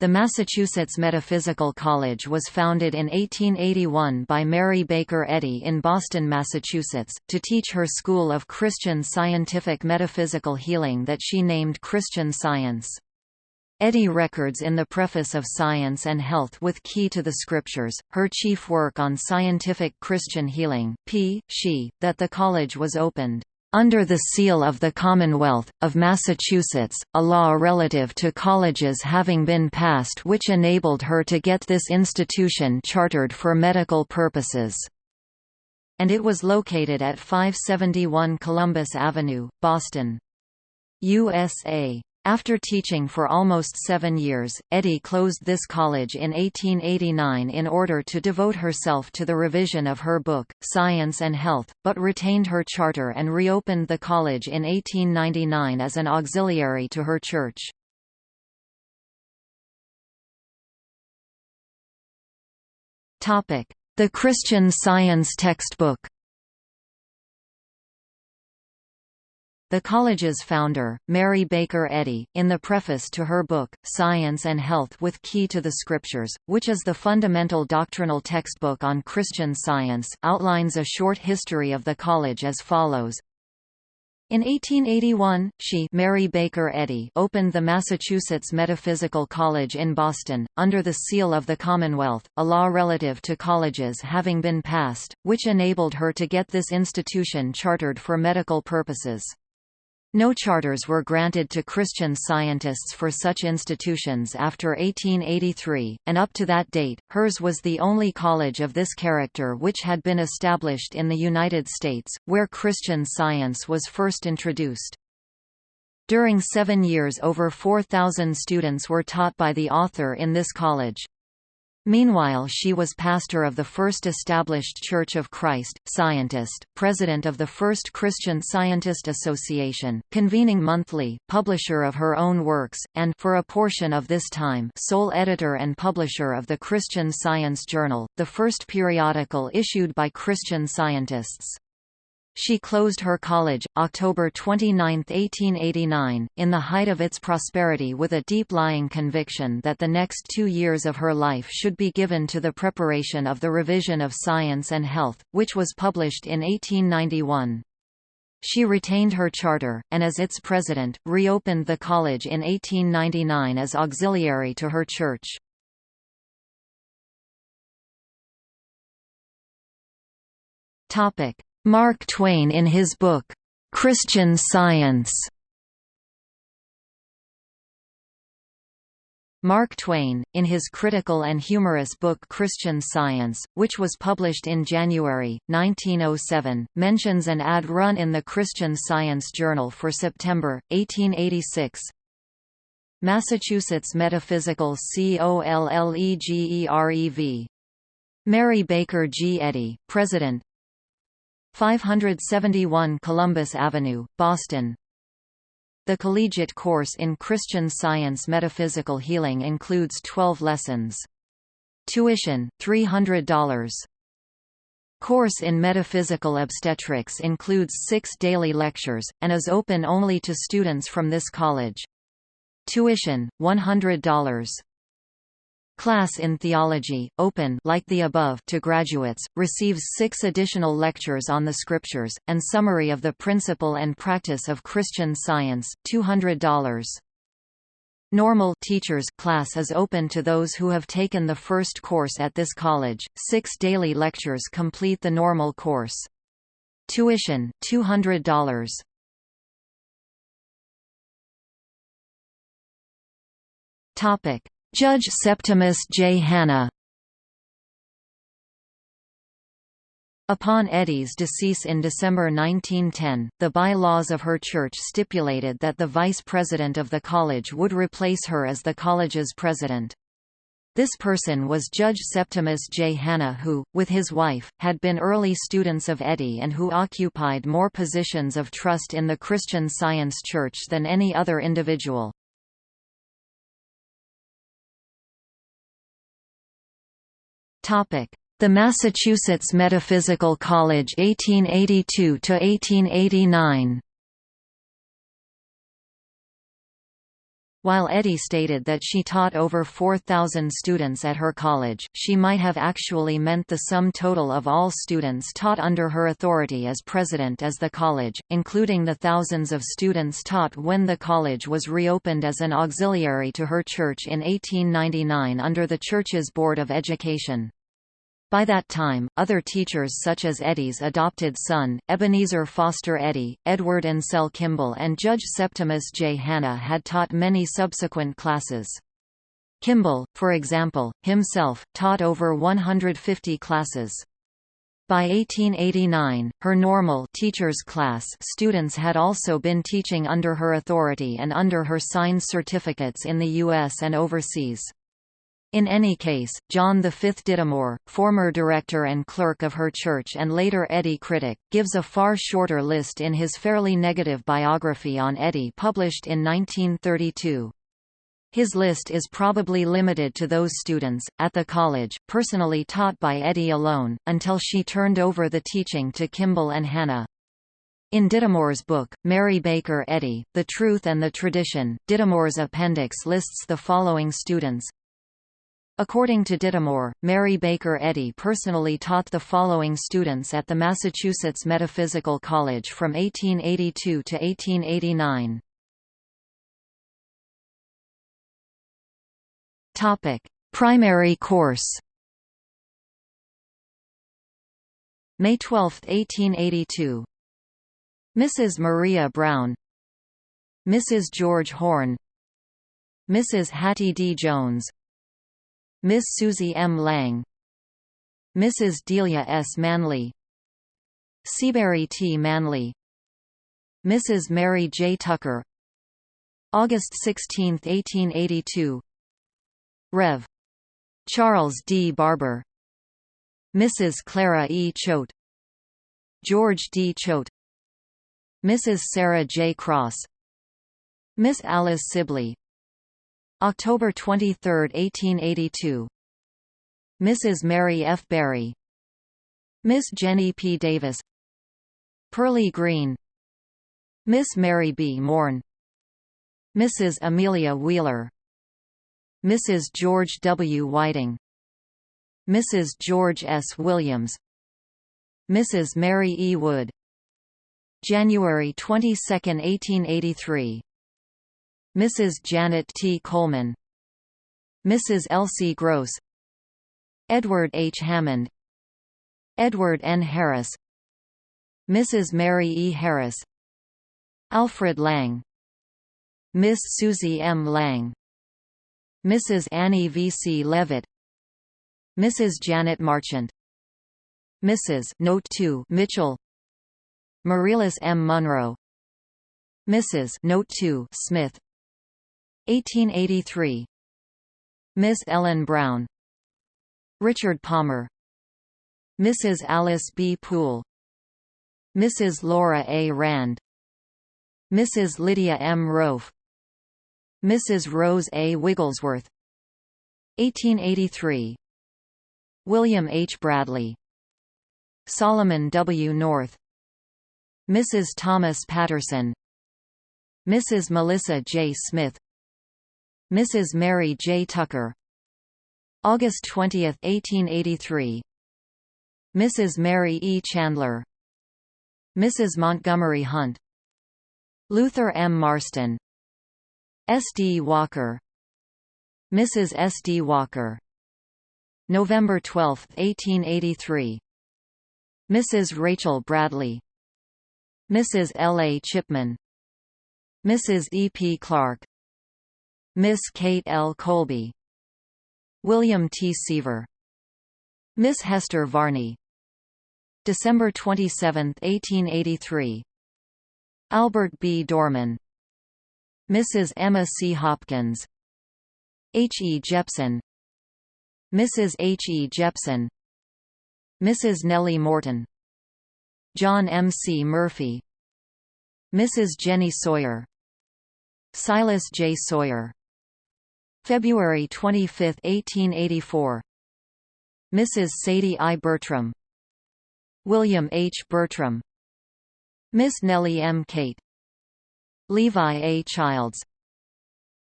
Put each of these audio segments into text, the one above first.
The Massachusetts Metaphysical College was founded in 1881 by Mary Baker Eddy in Boston, Massachusetts, to teach her school of Christian scientific metaphysical healing that she named Christian Science. Eddy records in the preface of Science and Health with Key to the Scriptures, her chief work on scientific Christian healing, p. she, that the college was opened under the seal of the Commonwealth, of Massachusetts, a law relative to colleges having been passed which enabled her to get this institution chartered for medical purposes. And it was located at 571 Columbus Avenue, Boston. USA. After teaching for almost seven years, Eddy closed this college in 1889 in order to devote herself to the revision of her book, Science and Health, but retained her charter and reopened the college in 1899 as an auxiliary to her church. The Christian Science textbook The college's founder, Mary Baker Eddy, in the preface to her book, Science and Health with Key to the Scriptures, which is the fundamental doctrinal textbook on Christian Science, outlines a short history of the college as follows. In 1881, she Mary Baker Eddy opened the Massachusetts Metaphysical College in Boston, under the seal of the Commonwealth, a law relative to colleges having been passed, which enabled her to get this institution chartered for medical purposes. No charters were granted to Christian scientists for such institutions after 1883, and up to that date, hers was the only college of this character which had been established in the United States, where Christian science was first introduced. During seven years over 4,000 students were taught by the author in this college. Meanwhile she was pastor of the first established Church of Christ, scientist, president of the First Christian Scientist Association, convening monthly, publisher of her own works, and for a portion of this time sole editor and publisher of the Christian Science Journal, the first periodical issued by Christian scientists. She closed her college, October 29, 1889, in the height of its prosperity with a deep-lying conviction that the next two years of her life should be given to the preparation of the revision of Science and Health, which was published in 1891. She retained her charter, and as its president, reopened the college in 1899 as auxiliary to her church. Topic: Mark Twain in his book, "'Christian Science' Mark Twain, in his critical and humorous book Christian Science, which was published in January, 1907, mentions an ad run in the Christian Science Journal for September, 1886. Massachusetts Metaphysical Collegerev. Mary Baker G. Eddy, President, 571 Columbus Avenue, Boston. The collegiate course in Christian Science Metaphysical Healing includes 12 lessons. Tuition, $300. Course in Metaphysical Obstetrics includes six daily lectures, and is open only to students from this college. Tuition, $100. Class in Theology, open like the above to graduates, receives six additional lectures on the Scriptures, and summary of the principle and practice of Christian Science, $200. Normal teachers class is open to those who have taken the first course at this college. Six daily lectures complete the normal course. Tuition $200. Topic: Judge Septimus J. Hanna Upon Eddy's decease in December 1910, the by-laws of her church stipulated that the vice president of the college would replace her as the college's president. This person was Judge Septimus J. Hanna who, with his wife, had been early students of Eddy and who occupied more positions of trust in the Christian Science Church than any other individual. The Massachusetts Metaphysical College 1882 to 1889 While Eddy stated that she taught over 4,000 students at her college, she might have actually meant the sum total of all students taught under her authority as president as the college, including the thousands of students taught when the college was reopened as an auxiliary to her church in 1899 under the church's Board of Education. By that time, other teachers such as Eddy's adopted son, Ebenezer Foster Eddy, Edward Ansel Kimball and Judge Septimus J. Hanna had taught many subsequent classes. Kimball, for example, himself, taught over 150 classes. By 1889, her normal teacher's class students had also been teaching under her authority and under her signed certificates in the U.S. and overseas. In any case, John V. Dittemore, former director and clerk of her church and later Eddy critic, gives a far shorter list in his fairly negative biography on Eddy published in 1932. His list is probably limited to those students, at the college, personally taught by Eddy alone, until she turned over the teaching to Kimball and Hanna. In Dittemore's book, Mary Baker Eddy, The Truth and the Tradition, Dittemore's appendix lists the following students According to Dittemore, Mary Baker Eddy personally taught the following students at the Massachusetts Metaphysical College from 1882 to 1889. Topic: Primary course. May 12, 1882. Mrs. Maria Brown Mrs. George Horn Mrs. Hattie D. Jones Miss Susie M. Lang Mrs. Delia S. Manley Seabury T. Manley Mrs. Mary J. Tucker August 16, 1882 Rev. Charles D. Barber Mrs. Clara E. Choate George D. Choate Mrs. Sarah J. Cross Miss Alice Sibley October 23, 1882 Mrs. Mary F. Berry Miss Jenny P. Davis Pearlie Green Miss Mary B. Morn Mrs. Amelia Wheeler Mrs. George W. Whiting Mrs. George S. Williams Mrs. Mary E. Wood January 22, 1883 Mrs. Janet T. Coleman Mrs. Elsie Gross Edward H. Hammond Edward N. Harris Mrs. Mary E. Harris Alfred Lang Miss Susie M. Lang Mrs. Annie V. C. Levitt Mrs. Janet Marchant Mrs. Note 2 Mitchell Marilis M. Munro Mrs. Note 2 Smith 1883 Miss Ellen Brown Richard Palmer Mrs. Alice B. Poole Mrs. Laura A. Rand Mrs. Lydia M. Rofe Mrs. Rose A. Wigglesworth 1883 William H. Bradley Solomon W. North Mrs. Thomas Patterson Mrs. Melissa J. Smith Mrs. Mary J. Tucker August 20, 1883 Mrs. Mary E. Chandler Mrs. Montgomery Hunt Luther M. Marston S. D. Walker Mrs. S. D. Walker November 12, 1883 Mrs. Rachel Bradley Mrs. L. A. Chipman Mrs. E. P. Clark Miss Kate L. Colby William T. Seaver Miss Hester Varney December 27, 1883 Albert B. Dorman Mrs. Emma C. Hopkins H. E. Jepson Mrs. H. E. Jepson Mrs. Nellie Morton John M. C. Murphy Mrs. Jenny Sawyer Silas J. Sawyer February 25, 1884 Mrs. Sadie I. Bertram William H. Bertram Miss Nellie M. Kate Levi A. Childs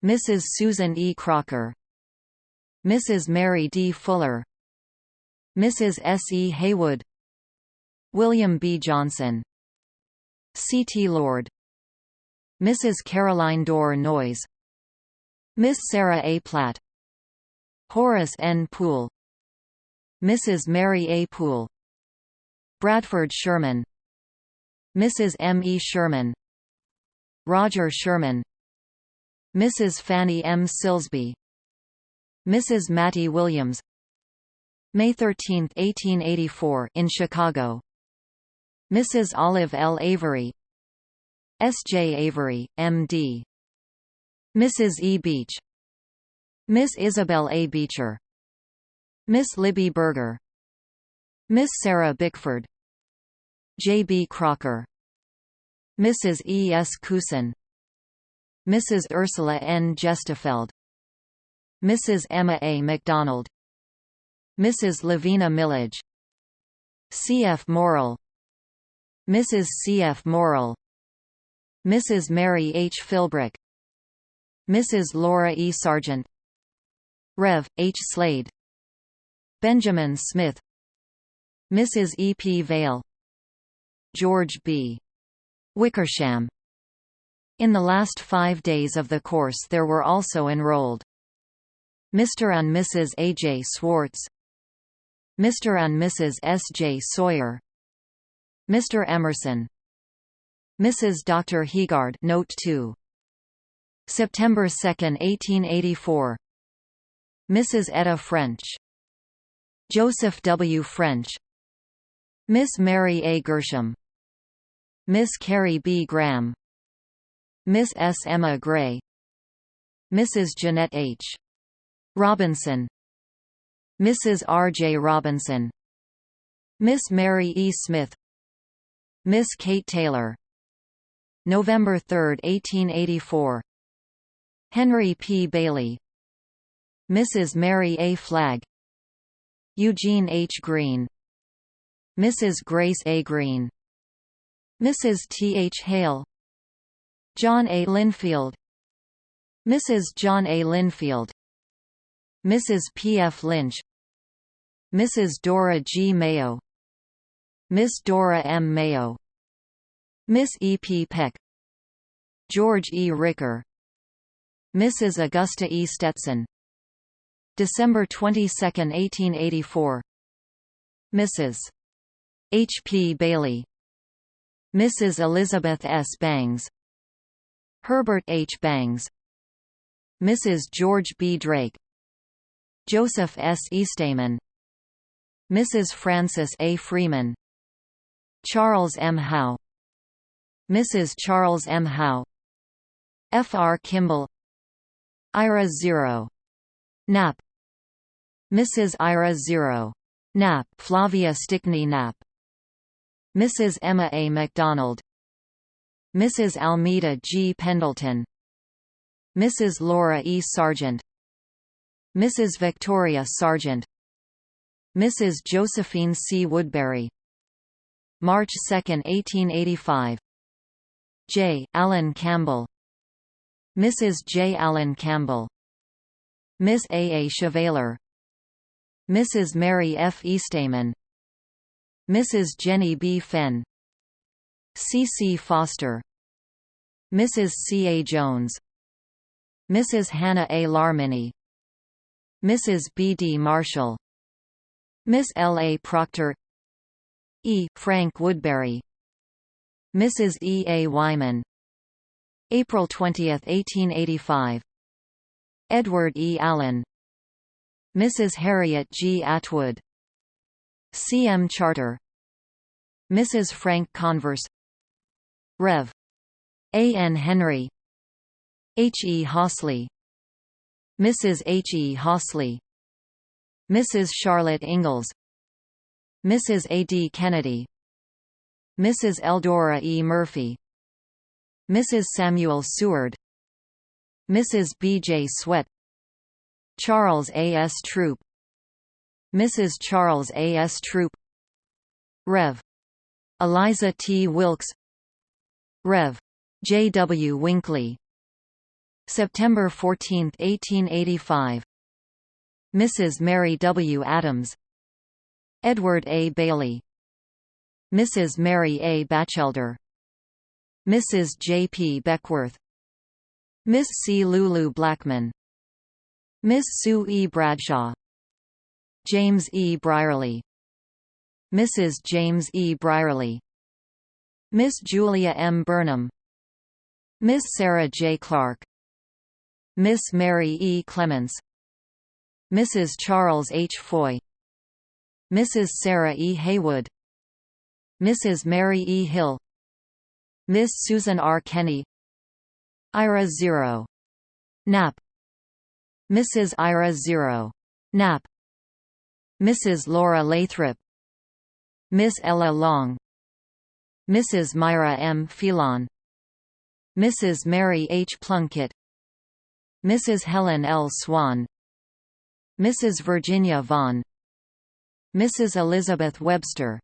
Mrs. Susan E. Crocker Mrs. Mary D. Fuller Mrs. S. E. Haywood William B. Johnson C. T. Lord Mrs. Caroline Dorr Noyes Miss Sarah A. Platt Horace N. Poole Mrs. Mary A. Poole Bradford Sherman Mrs. M. E. Sherman Roger Sherman Mrs. Fanny M. Silsby Mrs. Mattie Williams May 13, 1884 in Chicago Mrs. Olive L. Avery S. J. Avery, M.D. Mrs. E. Beach Miss Isabel A. Beecher Miss Libby Berger Miss Sarah Bickford J. B. Crocker Mrs. E. S. Kusin Mrs. Ursula N. Gestefeld Mrs. Emma A. MacDonald Mrs. Lavina Millage C. F. Morrill Mrs. C. F. Morrill Mrs. Mary H. Philbrick Mrs. Laura E. Sargent Rev. H. Slade Benjamin Smith Mrs. E. P. Vale George B. Wickersham In the last five days of the course there were also enrolled Mr. and Mrs. A. J. Swartz Mr. and Mrs. S. J. Sawyer Mr. Emerson Mrs. Dr. Heegard Note 2. September 2, 1884 Mrs. Etta French Joseph W. French Miss Mary A. Gershom Miss Carrie B. Graham Miss S. Emma Gray Mrs. Jeanette H. Robinson Mrs. R. J. Robinson Miss Mary E. Smith Miss Kate Taylor November 3, 1884 Henry P. Bailey Mrs. Mary A. Flagg Eugene H. Green Mrs. Grace A. Green Mrs. T. H. Hale John A. Linfield Mrs. John A. Linfield Mrs. P. F. Lynch Mrs. Dora G. Mayo Miss Dora M. Mayo Miss E. P. Peck George E. Ricker Mrs. Augusta E. Stetson December 22, 1884 Mrs. H. P. Bailey Mrs. Elizabeth S. Bangs Herbert H. Bangs Mrs. George B. Drake Joseph S. Eastman Mrs. Frances A. Freeman Charles M. Howe Mrs. Charles M. Howe F. R. Kimball Ira Zero Knapp Mrs. Ira Zero Knapp Flavia Stickney Knapp Mrs. Emma A. MacDonald Mrs. Almeida G. Pendleton Mrs. Laura E. Sargent Mrs. Victoria Sargent Mrs. Josephine C. Woodbury March 2, 1885 J. Allen Campbell Mrs. J. Allen Campbell Miss A. A. Chevalier Mrs. Mary F. Eastman Mrs. Jenny B. Fenn C. C. Foster Mrs. C. A. Jones Mrs. Hannah A. Larmini Mrs. B. D. Marshall Miss L. A. Proctor E. Frank Woodbury Mrs. E. A. Wyman April 20, 1885 Edward E. Allen Mrs. Harriet G. Atwood C. M. Charter Mrs. Frank Converse Rev. A. N. Henry H. E. Hosley Mrs. H. E. Hosley Mrs. Charlotte Ingalls Mrs. A. D. Kennedy Mrs. Eldora E. Murphy Mrs. Samuel Seward Mrs. B. J. Sweat Charles A. S. Troop Mrs. Charles A. S. Troop Rev. Eliza T. Wilkes Rev. J. W. Winkley September 14, 1885 Mrs. Mary W. Adams Edward A. Bailey Mrs. Mary A. Batchelder Mrs. J. P. Beckworth Miss C. Lulu Blackman Miss Sue E. Bradshaw James E. Brierly Mrs. James E. Brierly Miss Julia M. Burnham Miss Sarah J. Clark Miss Mary E. Clements Mrs. Charles H. Foy Mrs. Sarah E. Haywood Mrs. Mary E. Hill Miss Susan R. Kenny Ira Zero. Knapp Mrs. Ira Zero. Knapp Mrs. Laura Lathrop Miss Ella Long Mrs. Myra M. Phelan Mrs. Mary H. Plunkett Mrs. Helen L. Swan Mrs. Virginia Vaughn Mrs. Elizabeth Webster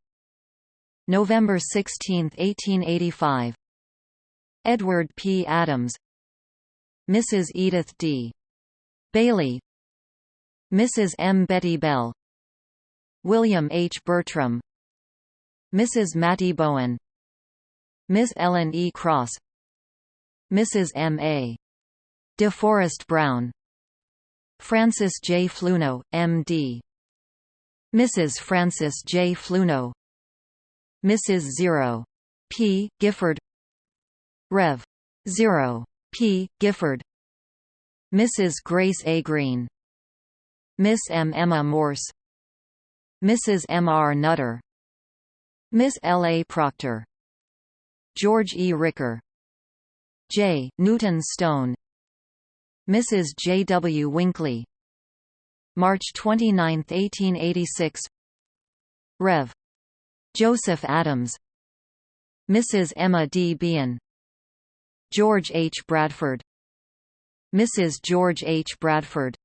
November 16, 1885 Edward P. Adams Mrs. Edith D. Bailey Mrs. M. Betty Bell William H. Bertram Mrs. Mattie Bowen Miss Ellen E. Cross Mrs. M. A. DeForest Brown Francis J. Fluno, M.D. Mrs. Francis J. Fluno Mrs. Zero. P. Gifford Rev. Zero. P. Gifford Mrs. Grace A. Green Miss M. Emma Morse Mrs. M. R. Nutter Miss L. A. Proctor George E. Ricker J. Newton Stone Mrs. J. W. Winkley March 29, 1886 Rev. Joseph Adams Mrs. Emma D. Bean George H. Bradford Mrs. George H. Bradford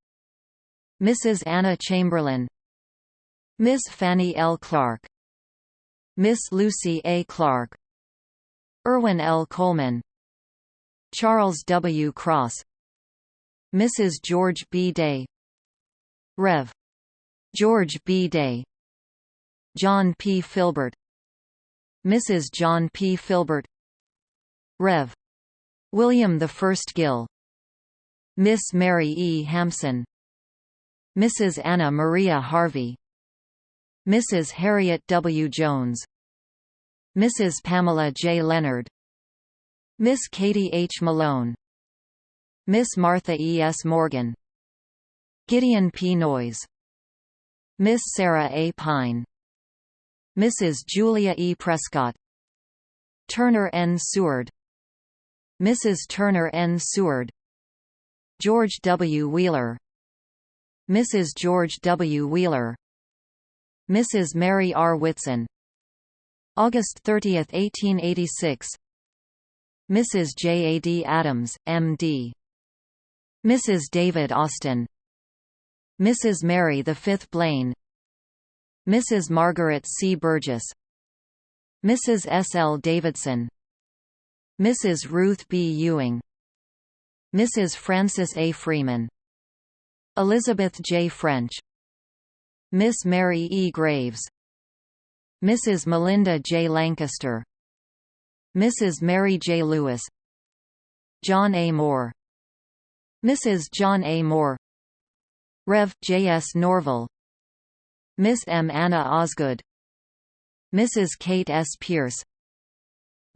Mrs. Anna Chamberlain Miss Fanny L. Clark Miss Lucy A. Clark Irwin L. Coleman Charles W. Cross Mrs. George B. Day Rev. George B. Day John P. Filbert Mrs. John P. Filbert Rev. William I. Gill Miss Mary E. Hampson Mrs. Anna Maria Harvey Mrs. Harriet W. Jones Mrs. Pamela J. Leonard Miss Katie H. Malone Miss Martha E. S. Morgan Gideon P. Noyes Miss Sarah A. Pine Mrs. Julia E. Prescott Turner N. Seward Mrs. Turner N. Seward George W. Wheeler Mrs. George W. Wheeler Mrs. Mary R. Whitson August 30, 1886 Mrs. J. A. D. Adams, M.D. Mrs. David Austin Mrs. Mary V. Blaine Mrs. Margaret C. Burgess Mrs. S. L. Davidson Mrs. Ruth B. Ewing Mrs. Frances A. Freeman Elizabeth J. French Miss Mary E. Graves Mrs. Melinda J. Lancaster Mrs. Mary J. Lewis John A. Moore Mrs. John A. Moore Rev. J. S. Norville Miss M. Anna Osgood Mrs. Kate S. Pierce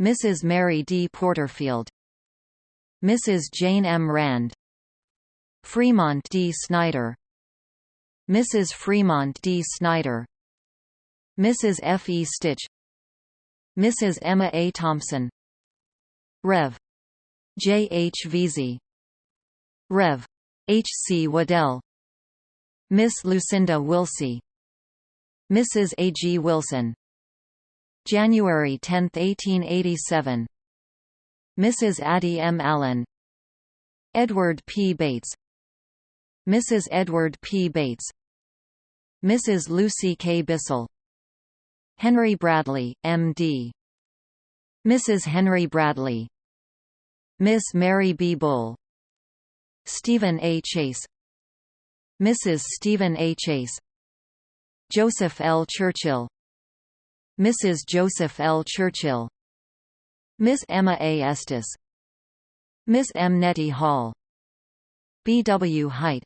Mrs. Mary D. Porterfield Mrs. Jane M. Rand Fremont D. Snyder Mrs. Fremont D. Snyder Mrs. F. E. Stitch Mrs. Emma A. Thompson Rev. J. H. Veazey Rev. H. C. Waddell Miss Lucinda Wilsey Mrs. A. G. Wilson January 10, 1887 Mrs. Addie M. Allen Edward P. Bates Mrs. Edward P. Bates Mrs. Lucy K. Bissell Henry Bradley, M.D. Mrs. Henry Bradley Miss Mary B. Bull Stephen A. Chase Mrs. Stephen A. Chase Joseph L. Churchill Mrs. Joseph L. Churchill Miss Emma A. Estes Miss M. Nettie Hall B. W. Height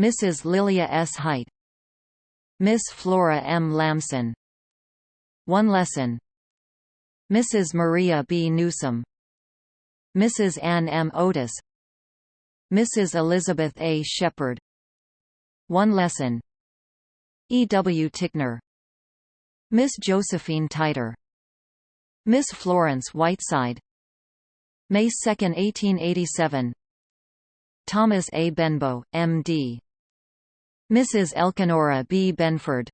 Mrs. Lilia S. Height Miss Flora M. Lamson One lesson Mrs. Maria B. Newsom Mrs. Ann M. Otis Mrs. Elizabeth A. Shepard One lesson E. W. Tickner Miss Josephine Titer Miss Florence Whiteside May 2, 1887 Thomas A. Benbow, M.D. Mrs. Elkanora B. Benford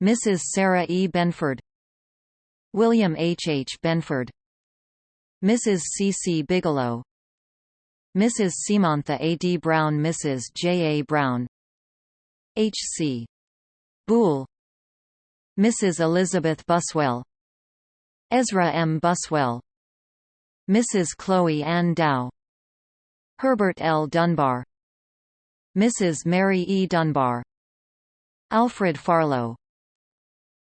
Mrs. Sarah E. Benford William H. H. Benford Mrs. C. C. Bigelow Mrs. Simantha A. D. Brown Mrs. J. A. Brown H. C. Boole Mrs. Elizabeth Buswell Ezra M. Buswell Mrs. Chloe Ann Dow Herbert L. Dunbar Mrs. Mary E. Dunbar Alfred Farlow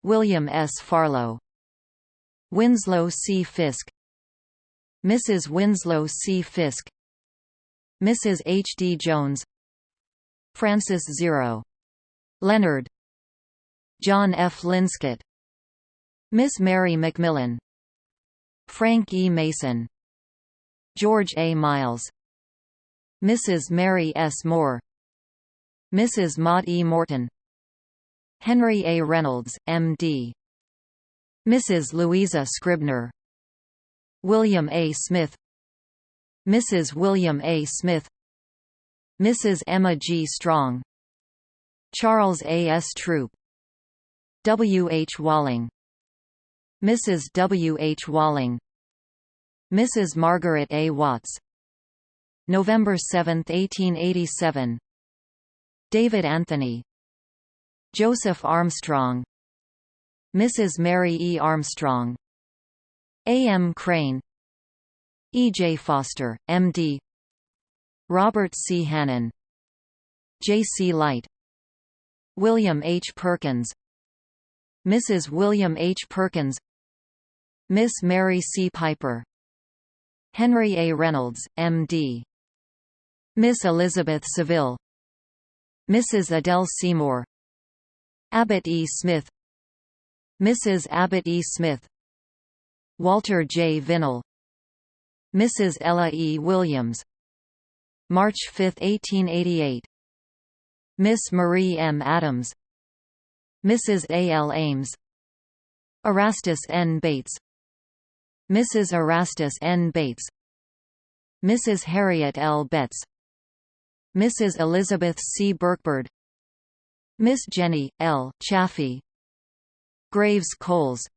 William S. Farlow Winslow C. Fisk Mrs. Winslow C. Fisk Mrs. H. D. Jones Francis Zero. Leonard John F. Linscott Miss Mary McMillan Frank E. Mason George A. Miles Mrs. Mary S. Moore Mrs. Maud E. Morton Henry A. Reynolds, M.D. Mrs. Louisa Scribner William A. Smith Mrs. William A. Smith Mrs. Emma G. Strong Charles A. S. Troop W. H. Walling Mrs. W. H. Walling Mrs. Margaret A. Watts November 7, 1887 David Anthony Joseph Armstrong Mrs. Mary E. Armstrong A. M. Crane E. J. Foster, M.D. Robert C. Hannon J. C. Light William H. Perkins Mrs. William H. Perkins Miss Mary C. Piper Henry A. Reynolds, M.D. Miss Elizabeth Seville Mrs. Adele Seymour Abbott E. Smith Mrs. Abbott E. Smith Walter J. Vinnell Mrs. Ella E. Williams March 5, 1888 Miss Marie M. Adams Mrs. A. L. Ames Erastus N. Bates Mrs. Erastus N. Bates Mrs. Harriet L. Betts Mrs. Elizabeth C. Birkbird Miss Jenny, L. Chaffee Graves Coles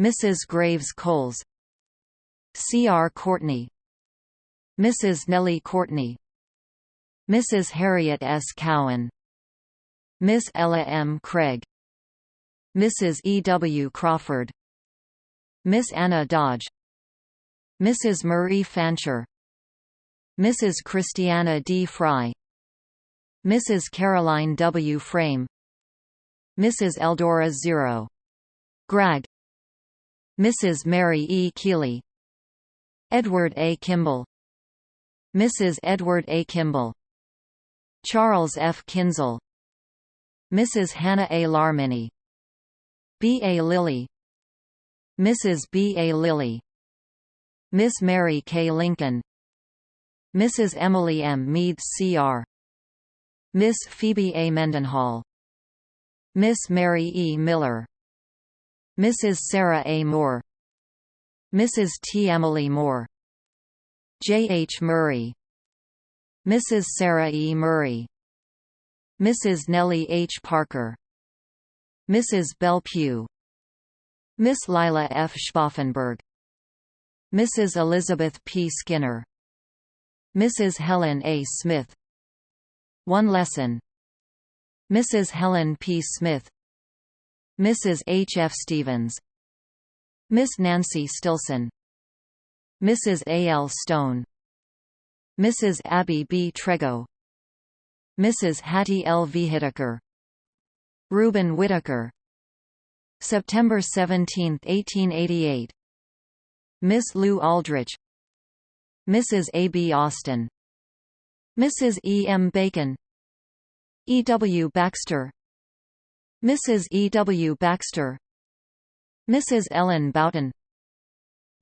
Mrs. Graves Coles C. R. Courtney Mrs. Nellie Courtney Mrs. Harriet S. Cowan Miss Ella M. Craig Mrs. E. W. Crawford Miss Anna Dodge Mrs. Marie Fancher Mrs. Christiana D. Fry Mrs. Caroline W. Frame Mrs. Eldora Zero. Grag Mrs. Mary E. Keeley Edward A. Kimball Mrs. Edward A. Kimball Charles F. Kinzel Mrs. Hannah A. Larmini B. A. Lilly Mrs. B. A. Lilly Miss Mary K. Lincoln Mrs. Emily M. Mead Cr. Miss Phoebe A. Mendenhall Miss Mary E. Miller Mrs. Sarah A. Moore Mrs. T. Emily Moore J. H. Murray Mrs. Sarah E. Murray Mrs. Nellie H. Parker Mrs. Belle Pugh Miss Lila F. Schwaffenberg Mrs. Elizabeth P. Skinner Mrs. Helen A. Smith One lesson Mrs. Helen P. Smith Mrs. H. F. Stevens Miss Nancy Stilson Mrs. A. L. Stone Mrs. Abby B. Trego Mrs. Hattie L. Whitaker Reuben Whitaker September 17, 1888 Miss Lou Aldrich Mrs. A. B. Austin Mrs. E. M. Bacon E. W. Baxter Mrs. E. W. Baxter Mrs. Ellen Boughton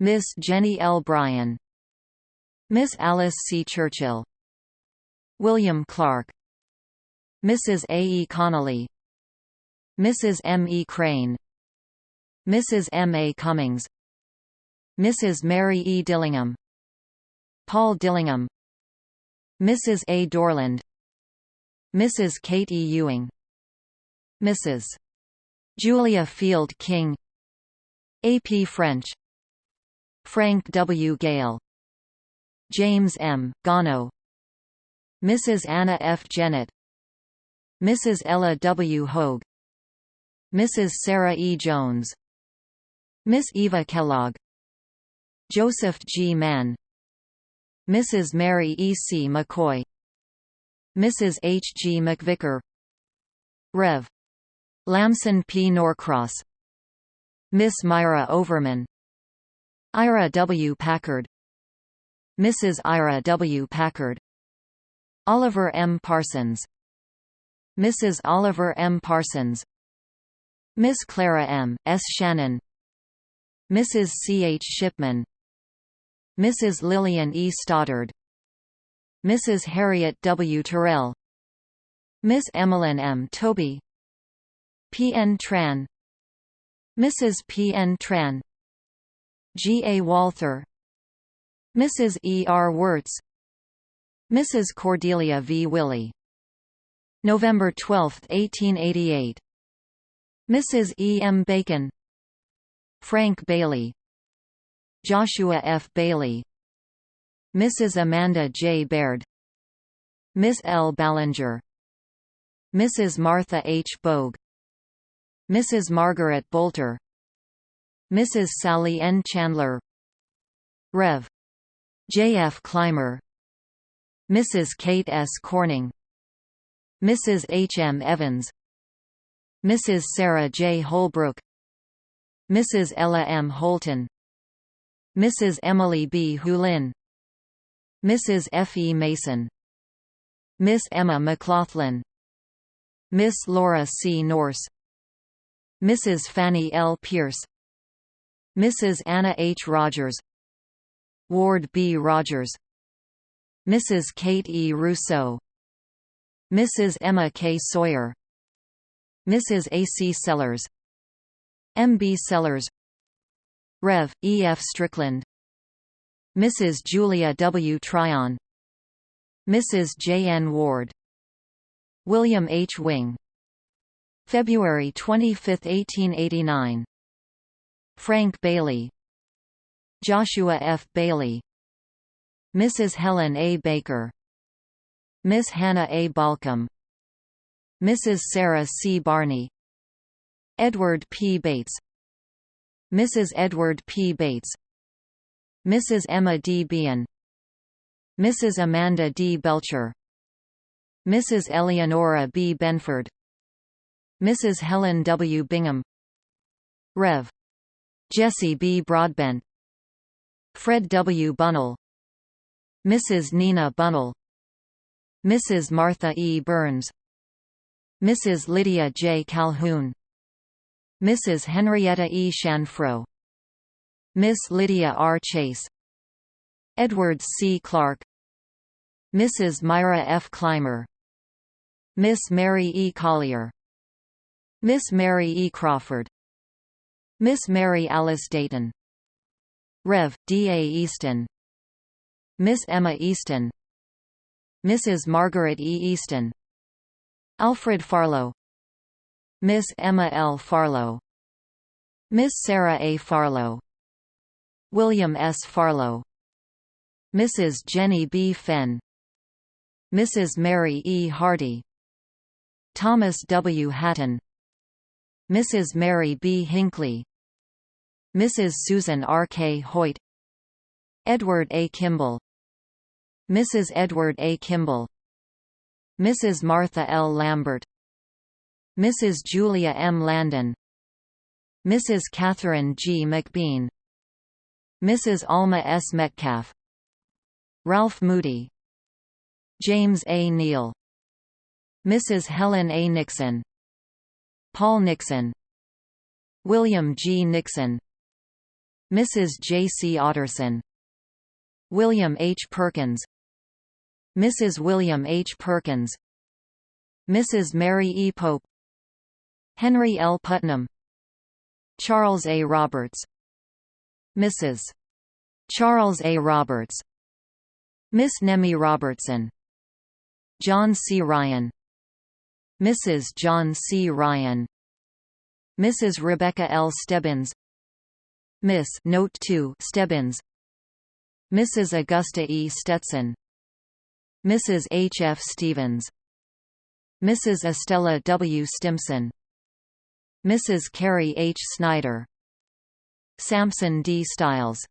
Miss Jenny L. Bryan Miss Alice C. Churchill William Clark Mrs. A. E. Connolly Mrs. M. E. Crane Mrs. M. A. Cummings Mrs. Mary E. Dillingham Paul Dillingham Mrs. A. Dorland Mrs. Kate E. Ewing Mrs. Julia Field King A. P. French Frank W. Gale James M. Gano Mrs. Anna F. Jennett Mrs. Ella W. Hogue Mrs. Sarah E. Jones Miss Eva Kellogg Joseph G. Mann Mrs. Mary E. C. McCoy Mrs. H. G. McVicker Rev. Lamson P. Norcross Miss Myra Overman Ira W. Packard Mrs. Ira W. Packard Oliver M. Parsons Mrs. Oliver M. Parsons Miss Clara M. S. Shannon Mrs. C. H. Shipman Mrs. Lillian E. Stoddard Mrs. Harriet W. Terrell Miss Emmeline M. Toby P. N. Tran Mrs. P. N. Tran G. A. Walther Mrs. E. R. Wirtz Mrs. Cordelia V. Willie November 12, 1888 Mrs. E. M. Bacon Frank Bailey Joshua F. Bailey Mrs. Amanda J. Baird Miss L. Ballinger Mrs. Martha H. Bogue Mrs. Margaret Bolter Mrs. Sally N. Chandler Rev. J. F. Clymer Mrs. Kate S. Corning Mrs. H. M. Evans Mrs. Sarah J. Holbrook Mrs. Ella M. Holton Mrs. Emily B. Hulin Mrs. F. E. Mason Miss Emma McLaughlin Miss Laura C. Norse Mrs. Fanny L. Pierce Mrs. Anna H. Rogers Ward B. Rogers Mrs. Kate E. Rousseau Mrs. Emma K. Sawyer Mrs. A. C. Sellers M. B. Sellers Rev. E. F. Strickland Mrs. Julia W. Tryon Mrs. J. N. Ward William H. Wing February 25, 1889 Frank Bailey Joshua F. Bailey Mrs. Helen A. Baker Miss Hannah A. Balcom Mrs. Sarah C. Barney Edward P. Bates Mrs. Edward P. Bates Mrs. Emma D. Bean Mrs. Amanda D. Belcher Mrs. Eleonora B. Benford Mrs. Helen W. Bingham Rev. Jesse B. Broadbent Fred W. Bunnell Mrs. Nina Bunnell Mrs. Martha E. Burns Mrs. Lydia J. Calhoun Mrs. Henrietta E. Chanfrau Miss Lydia R. Chase Edward C. Clark Mrs. Myra F. Clymer Miss Mary E. Collier Miss Mary E. Crawford Miss Mary Alice Dayton Rev. D. A. Easton Miss Emma Easton Mrs. Margaret E. Easton Alfred Farlow Miss Emma L. Farlow Miss Sarah A. Farlow William S. Farlow Mrs. Jenny B. Fenn Mrs. Mary E. Hardy Thomas W. Hatton Mrs. Mary B. Hinckley Mrs. Susan R. K. Hoyt Edward A. Kimball Mrs. Edward A. Kimball Mrs. Martha L. Lambert Mrs. Julia M. Landon Mrs. Catherine G. McBean Mrs. Alma S. Metcalf Ralph Moody James A. Neal Mrs. Helen A. Nixon Paul Nixon William G. Nixon Mrs. J. C. Otterson William H. Perkins Mrs. William H. Perkins Mrs. Mary E. Pope Henry L. Putnam Charles A. Roberts Mrs. Charles A. Roberts Miss Nemi Robertson John C. Ryan Mrs. John C. Ryan Mrs. Rebecca L. Stebbins Miss Note 2 Stebbins Mrs. Augusta E. Stetson Mrs. H. F. Stevens Mrs. Estella W. Stimson Mrs. Carrie H. Snyder Samson D. Stiles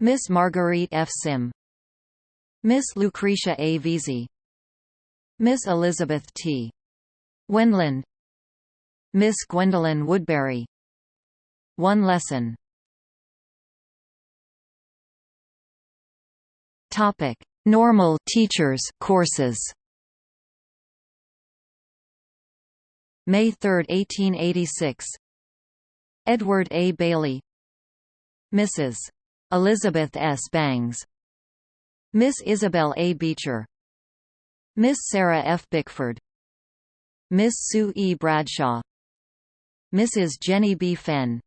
Miss Marguerite F. Sim Miss Lucretia A. Vesey Miss Elizabeth T. Wendland Miss Gwendolyn Woodbury One lesson Topic: Normal Teachers courses. May 3, 1886. Edward A. Bailey Mrs. Elizabeth S. Bangs Miss Isabel A. Beecher Miss Sarah F. Bickford Miss Sue E. Bradshaw Mrs. Jenny B. Fenn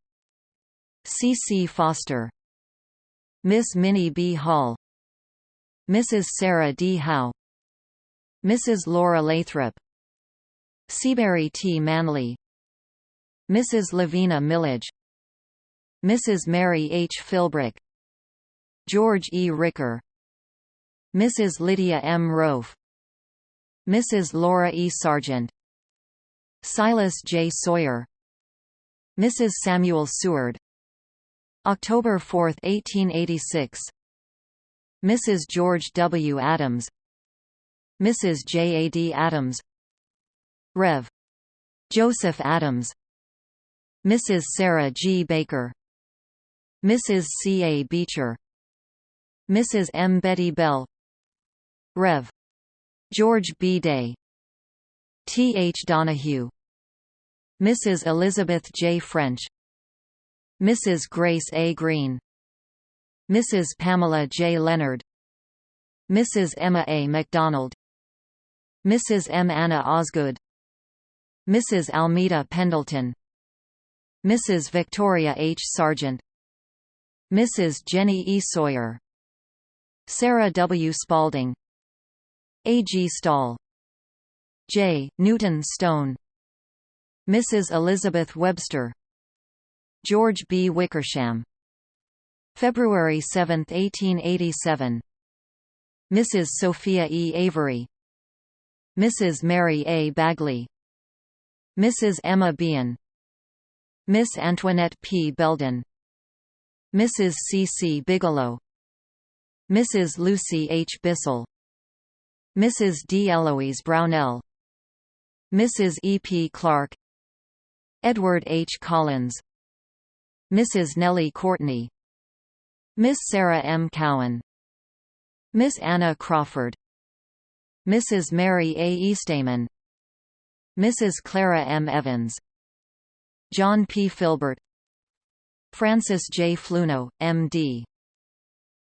C. C. Foster Miss Minnie B. Hall Mrs. Sarah D. Howe Mrs. Laura Lathrop Seabury T. Manley Mrs. Lavina Millage Mrs. Mary H. Philbrick George E. Ricker Mrs. Lydia M. Rofe Mrs. Laura E. Sargent Silas J. Sawyer Mrs. Samuel Seward October 4, 1886 Mrs. George W. Adams Mrs. J. A. D. Adams Rev. Joseph Adams Mrs. Sarah G. Baker Mrs. C. A. Beecher Mrs. M. Betty Bell Rev. George B. Day T. H. Donahue Mrs. Elizabeth J. French Mrs. Grace A. Green Mrs. Pamela J. Leonard Mrs. Emma A. MacDonald Mrs. M. Anna Osgood Mrs. Almeda Pendleton Mrs. Victoria H. Sargent Mrs. Jenny E. Sawyer Sarah W. Spalding A. G. Stahl J. Newton Stone Mrs. Elizabeth Webster George B. Wickersham February 7, 1887 Mrs. Sophia E. Avery Mrs. Mary A. Bagley Mrs. Emma Bean Miss Antoinette P. Belden Mrs. C. C. Bigelow Mrs. Lucy H. Bissell Mrs. D. Eloise Brownell Mrs. E. P. Clark Edward H. Collins Mrs. Nellie Courtney Miss Sarah M. Cowan Miss Anna Crawford Mrs. Mary A. Eastamen Mrs. Clara M. Evans John P. Filbert Francis J. Fluno, M.D.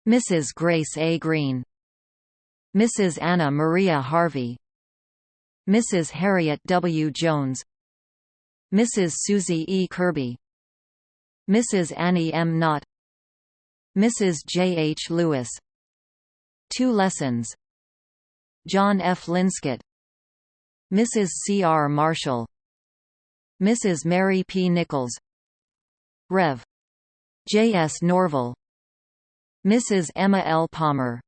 Mrs. Grace A. Green Mrs. Anna Maria Harvey Mrs. Harriet W. Jones Mrs. Susie E. Kirby Mrs. Annie M. Knott Mrs. J. H. Lewis Two lessons John F. Linscott Mrs. C. R. Marshall Mrs. Mary P. Nichols Rev. J. S. Norval Mrs. Emma L. Palmer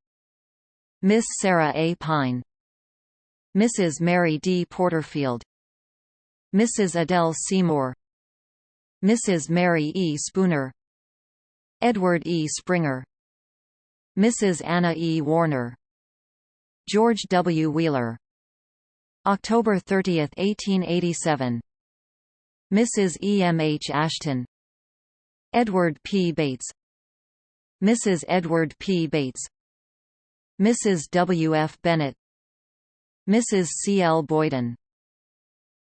Miss Sarah A. Pine Mrs. Mary D. Porterfield Mrs. Adele Seymour Mrs. Mary E. Spooner Edward E. Springer Mrs. Anna E. Warner George W. Wheeler October 30, 1887 Mrs. E. M. H. Ashton Edward P. Bates Mrs. Edward P. Bates Mrs. W. F. Bennett Mrs. C. L. Boyden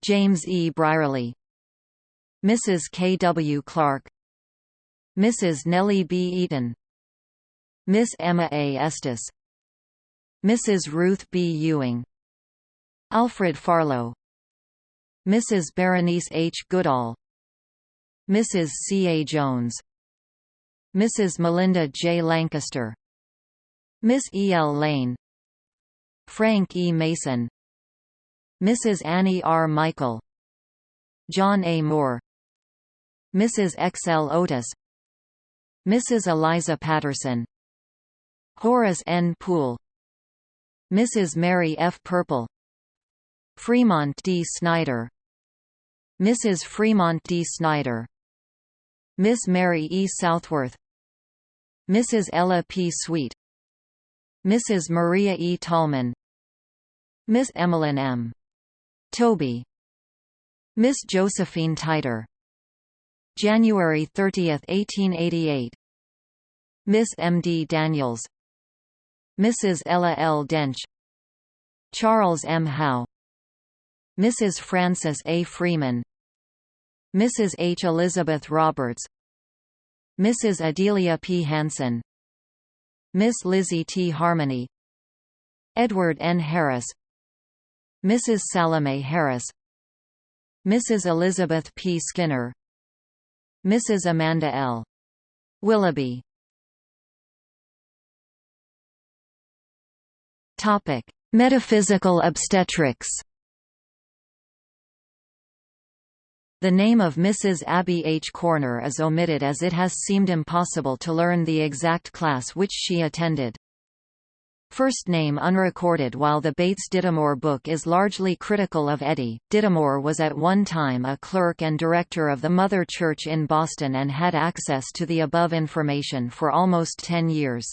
James E. Brierly Mrs. K. W. Clark Mrs. Nellie B. Eaton Miss Emma A. Estes Mrs. Ruth B. Ewing Alfred Farlow Mrs. Berenice H. Goodall Mrs. C. A. Jones Mrs. Melinda J. Lancaster Miss E. L. Lane Frank E. Mason Mrs. Annie R. Michael John A. Moore Mrs. X. L. Otis Mrs. Eliza Patterson Horace N. Poole Mrs. Mary F. Purple Fremont D. Snyder Mrs. Fremont D. Snyder Miss Mary E. Southworth Mrs. Ella P. Sweet Mrs. Maria E. Tallman Miss Emmeline M. Toby Miss Josephine Titer January 30, 1888 Miss M. D. Daniels Mrs. Ella L. Dench Charles M. Howe Mrs. Frances A. Freeman Mrs. H. Elizabeth Roberts Mrs. Adelia P. Hanson Miss Lizzie T. Harmony Edward N. Harris Mrs. Salome Harris Mrs. Elizabeth P. Skinner Mrs. Amanda L. Willoughby Topic: Metaphysical obstetrics. The name of Mrs. Abby H. Corner is omitted as it has seemed impossible to learn the exact class which she attended. First name unrecorded While the Bates Dittemore book is largely critical of Eddy, Dittemore was at one time a clerk and director of the Mother Church in Boston and had access to the above information for almost ten years.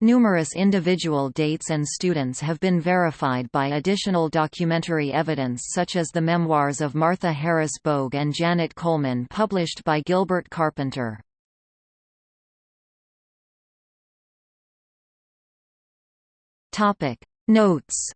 Numerous individual dates and students have been verified by additional documentary evidence such as the memoirs of Martha Harris Bogue and Janet Coleman published by Gilbert Carpenter. Notes